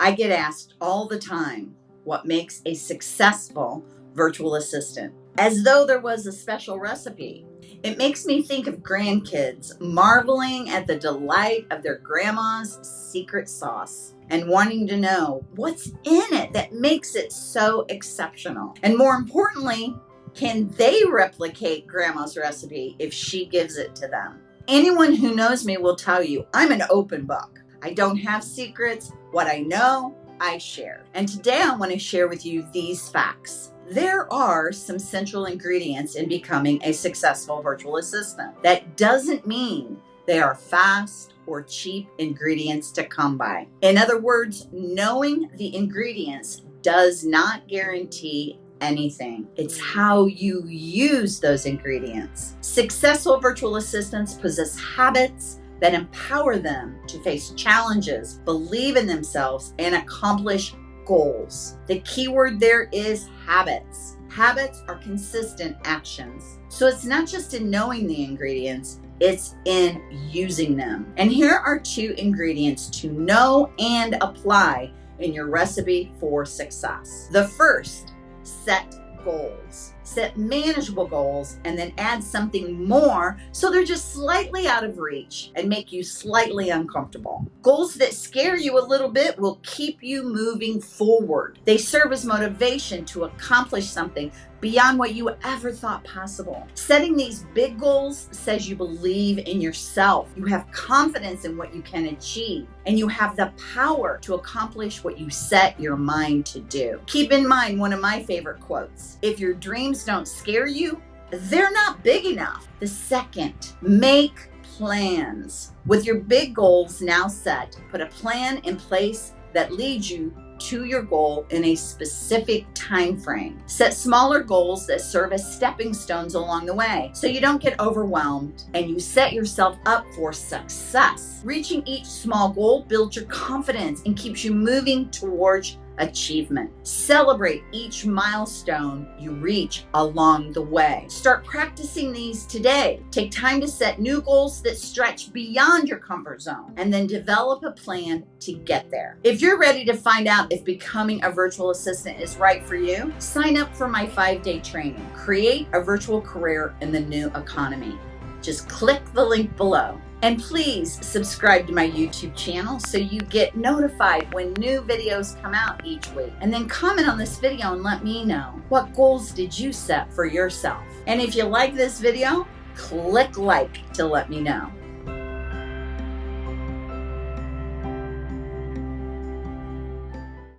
I get asked all the time what makes a successful virtual assistant, as though there was a special recipe. It makes me think of grandkids marveling at the delight of their grandma's secret sauce and wanting to know what's in it that makes it so exceptional. And more importantly, can they replicate grandma's recipe if she gives it to them? Anyone who knows me will tell you I'm an open book. I don't have secrets. What I know, I share. And today I want to share with you these facts. There are some central ingredients in becoming a successful virtual assistant. That doesn't mean they are fast or cheap ingredients to come by. In other words, knowing the ingredients does not guarantee anything. It's how you use those ingredients. Successful virtual assistants possess habits that empower them to face challenges, believe in themselves, and accomplish goals. The key word there is habits. Habits are consistent actions. So it's not just in knowing the ingredients, it's in using them. And here are two ingredients to know and apply in your recipe for success. The first, set goals. Set manageable goals and then add something more so they're just slightly out of reach and make you slightly uncomfortable. Goals that scare you a little bit will keep you moving forward. They serve as motivation to accomplish something beyond what you ever thought possible. Setting these big goals says you believe in yourself, you have confidence in what you can achieve, and you have the power to accomplish what you set your mind to do. Keep in mind one of my favorite quotes if your dreams don't scare you, they're not big enough. The second, make plans. With your big goals now set, put a plan in place that leads you to your goal in a specific time frame. Set smaller goals that serve as stepping stones along the way so you don't get overwhelmed and you set yourself up for success. Reaching each small goal builds your confidence and keeps you moving towards achievement. Celebrate each milestone you reach along the way. Start practicing these today. Take time to set new goals that stretch beyond your comfort zone and then develop a plan to get there. If you're ready to find out if becoming a virtual assistant is right for you, sign up for my five day training. Create a virtual career in the new economy. Just click the link below. And please subscribe to my YouTube channel so you get notified when new videos come out each week. And then comment on this video and let me know what goals did you set for yourself. And if you like this video, click like to let me know.